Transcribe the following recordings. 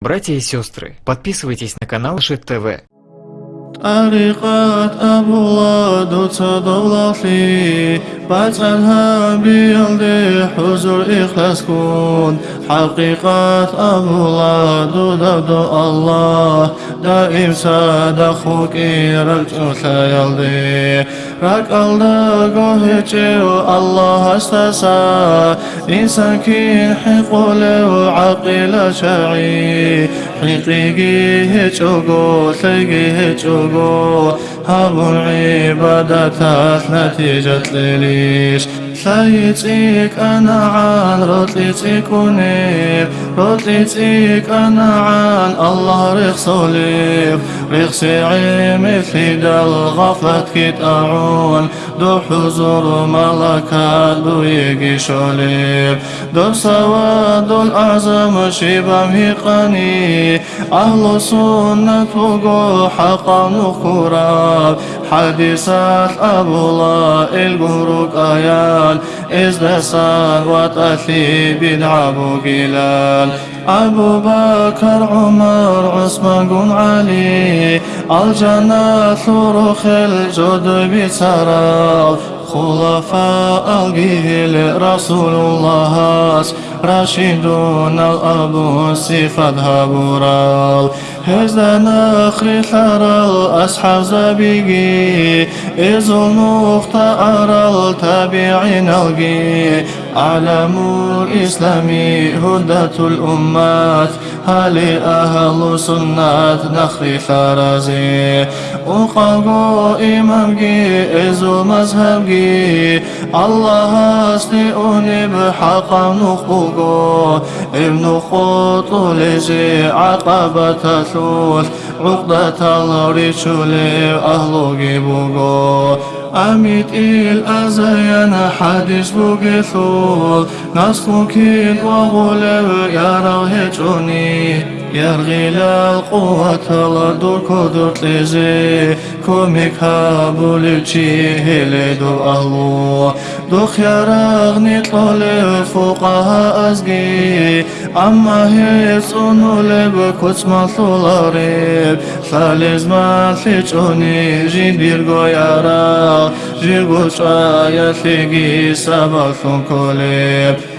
Братья и сестры, подписывайтесь на канал Жит ТВ. طريقات أبولا دولتي باتنها بيلدي حضور إخلاص كون حقيقات أبولا دو دو الله. دائم صدقك رجع يلدي رك الله قهجه الله استسا إنسان كين حقول وعقل شعي حقيقي هجوغو تلقي هجوغو هابو عبادة نتيجة ليش سيتيك أنا عن رطلتيك ونيف رطلتيك أنا عن الله رخصوليف رخصي عمثلي دل غفلت كيت أعون. دو حضور ملكات دو يجي شوليف دو سواد الأعظم شبه ميقاني أهل سنة وقو حقا نخوراب حديثات أبو الله القروق آيان إزدسان وتأثي بدعة بقلال أبو بكر عمر عثمان علي الجنة ثرخ الجد بسرال خلفاء الجيل رسول الله راشدون الأبو صفات هبورال هزا نخري ثرال أصحاب زبيقي إذ المختار التابعين الجي أعلم الإسلام هدى الأمات هل أهل سنة نخري ثرزي وقاقو إمامجي إذ مذهبجي الله أستيئني بحق نخبقو ابن خطو لجي عقبة ثلث عقدة رجل أهلوغي بوغو أميت إل أزين حديث بوغيثول نسخوكين وغلب يرى هجوني يرغي للقوة لدور كدر تلزي كوميك هابولي هيلي دور أهلو دوخ يرغني طلب فوقها أزقي أما هيسونو لب كتما ثولاريب ثالز ما ثيجوني جين بيرغو يارا جيرغو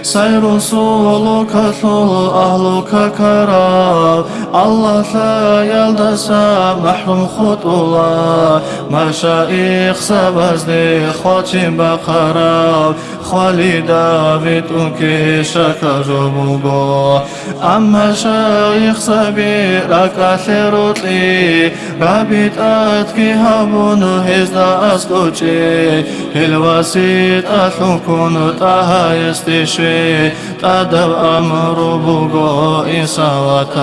سير سولك ثول أهلك كرام الله لا يلدسا محروم خطولا مشايخ سبزدي خواتي بقرام خالي داويد أنكي شكا جموبو أما شايخ سبيرك أثيروتلي رابط أتكي هبون هزدا أسكوتي الوسيط أثوكون تهايستيشي تا دو امر بغائسا و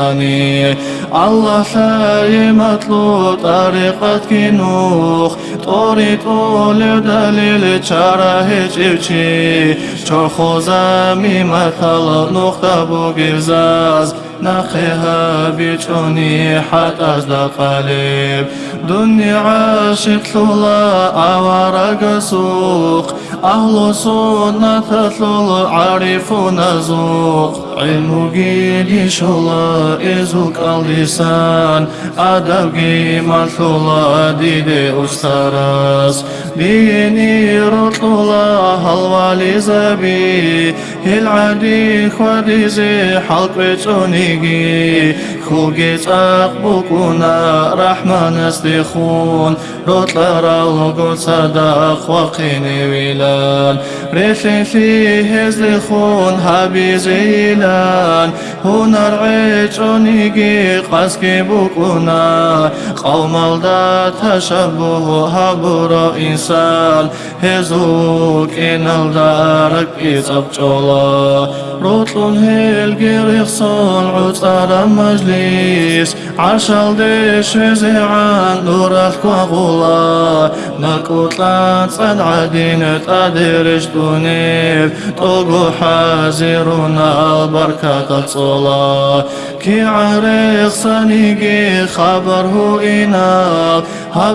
الله فرمات لو طریقت کنو طریق ول دلیل چاره هیچ چی. خر خو زم محل نقطه بو گوزس نخا بی چونی حت اصدق قلب دنیا عاشق ظلا اورا گسوق أهل سنة تثل عارفون زوق علم جيد شلا إزوك اللسان أدب جيمال ثلا ديد أسترس ديني رطلا هالوالي زبي العدي خديزي حلق بيتونيجي خوجي تقبكونا رحمن استخون رطلا رالغو صدق وقيني ويلان ريفي فيه زلخون هابي هنا رعيتونيجي قسكي بكونا قوم الدا تشبه هبرا إنسان هزوك إن الدارك إتبجولا روتلون هيلجي ريخصون عطار مجلس عشال ديش زيعان نورك وغولا نكوتلان صد عدينة أدرج دونيف طوقو حازرنا البركة تصولا كي عريق صنيقي خبره إناب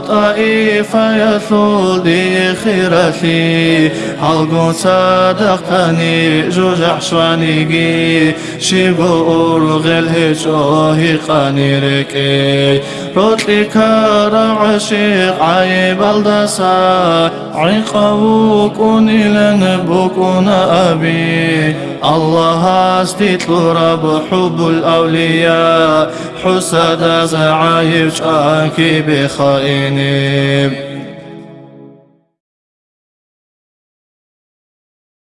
طائفة يثول دي خيرتي حلقو صدقتني جوجع شوانيجي شيغو أرغل هجوهي قاني كارا عشيق عيب الدسا. عقاو كوني لنبوكون أبي. الله استيت رب حب الأولياء. حسد زعايب شاكي بخائني.